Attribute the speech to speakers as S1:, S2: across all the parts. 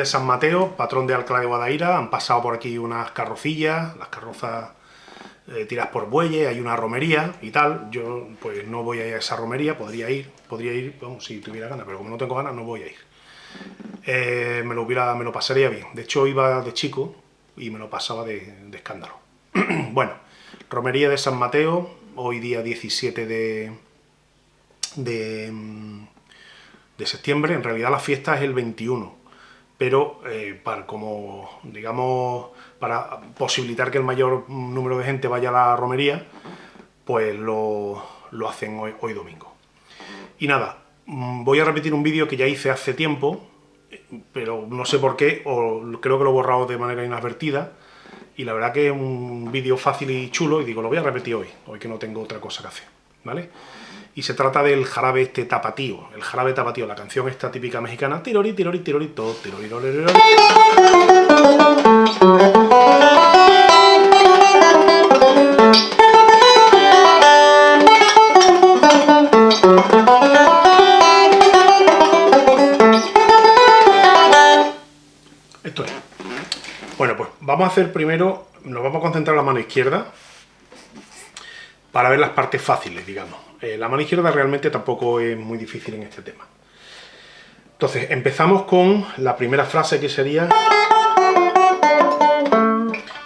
S1: de San Mateo, patrón de Alcalá de Guadaira, han pasado por aquí unas carrocillas, las carrozas eh, tiras por bueyes, hay una romería y tal, yo pues no voy a ir a esa romería, podría ir, podría ir, si tuviera ganas, pero como no tengo ganas no voy a ir. Eh, me, lo hubiera, me lo pasaría bien, de hecho iba de chico y me lo pasaba de, escándalo. bueno, romería de San Mateo, hoy día 17 de, de, de septiembre, en realidad la fiesta es el 21, pero eh, para, como, digamos, para posibilitar que el mayor número de gente vaya a la romería, pues lo, hacen hoy, hoy, domingo. Y nada, mm, voy a repetir un vídeo que ya hice hace tiempo, pero no sé por qué, o creo que lo he borrado de manera inadvertida, y la verdad que es un vídeo fácil y chulo, y digo, lo voy a repetir hoy, hoy que no tengo otra cosa que hacer, ¿vale? Y se trata del jarabe este tapatío, el jarabe tapatío, la canción esta típica mexicana, tirori, tirori, tirori, todo, tirori, tirori, Esto es. Bueno, pues vamos a hacer primero, nos vamos a concentrar en la mano izquierda para ver las partes fáciles, digamos. Eh, la mano izquierda realmente tampoco es muy difícil en este tema. Entonces, empezamos con la primera frase que sería...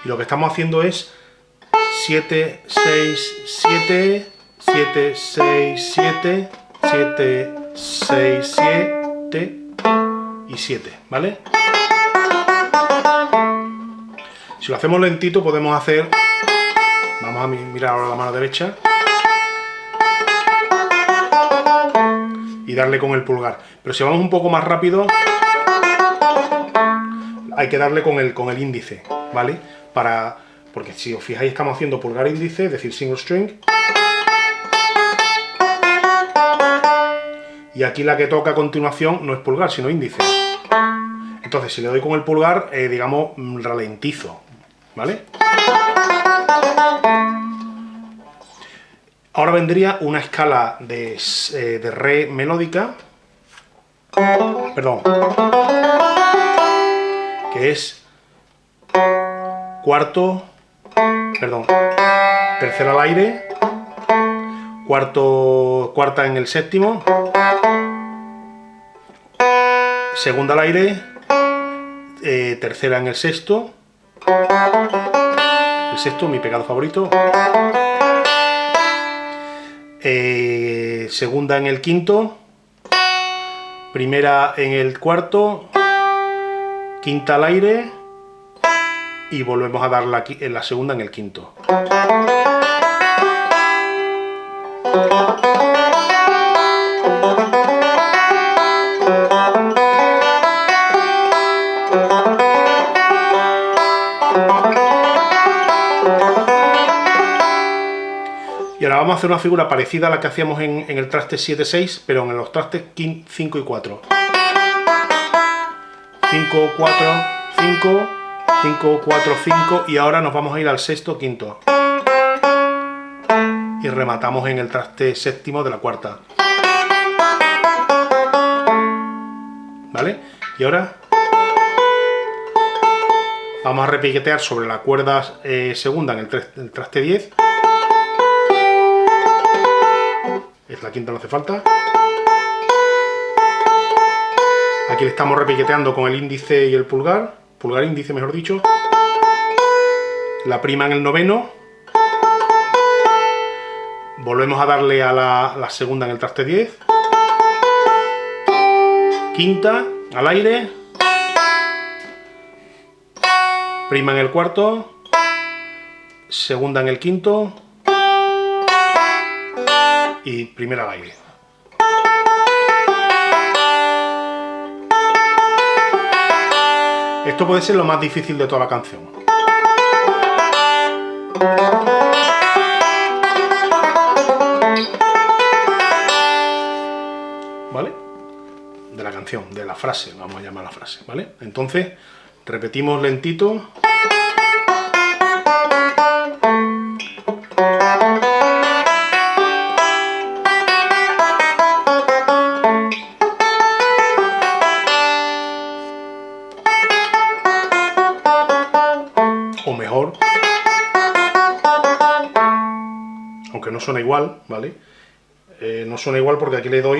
S1: Y lo que estamos haciendo es 7, 6, 7, 7, 6, 7, 7, 6, 7 y 7, ¿vale? Si lo hacemos lentito podemos hacer... Vamos a mirar ahora la mano derecha. y darle con el pulgar. Pero si vamos un poco más rápido, hay que darle con el, con el índice, ¿vale? Para, porque si os fijáis estamos haciendo pulgar índice, es decir, single string. Y aquí la que toca a continuación no es pulgar, sino índice. Entonces, si le doy con el pulgar, eh, digamos, ralentizo, ¿vale? Ahora vendría una escala de, eh, de re melódica, perdón, que es cuarto, perdón, tercera al aire, cuarto, cuarta en el séptimo, segunda al aire, eh, tercera en el sexto, el sexto, mi pegado favorito, eh, segunda en el quinto, primera en el cuarto, quinta al aire. Y volvemos a dar la, la segunda en el quinto. Vamos a hacer una figura parecida a la que hacíamos en, el traste 7-6, pero en los trastes 5 y 4. 5, 4, 5, 5, 4, 5 y ahora nos vamos a ir al sexto, quinto. Y rematamos en el traste séptimo de la cuarta. ¿Vale? Y ahora vamos a repiquetear sobre la cuerda eh, segunda en el traste 10 es la quinta no hace falta. Aquí le estamos repiqueteando con el índice y el pulgar, pulgar índice mejor dicho. La prima en el noveno. Volvemos a darle a la, la segunda en el traste 10. Quinta, al aire. Prima en el cuarto. Segunda en el quinto y primera baile. Esto puede ser lo más difícil de toda la canción. ¿Vale? De la canción, de la frase, vamos a llamar la frase, ¿vale? Entonces, repetimos lentito. Aunque no suena igual, ¿vale? Eh, no suena igual porque aquí le doy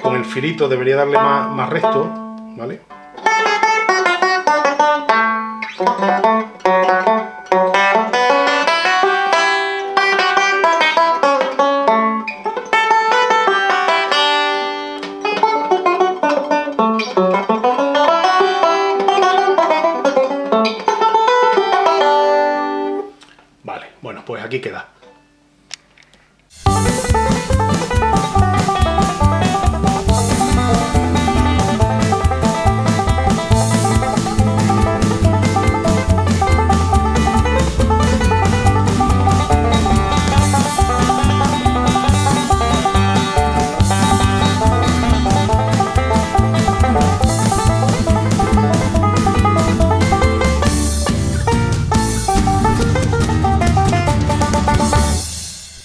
S1: con el filito, debería darle más, más recto, ¿vale? Vale, bueno, pues aquí queda.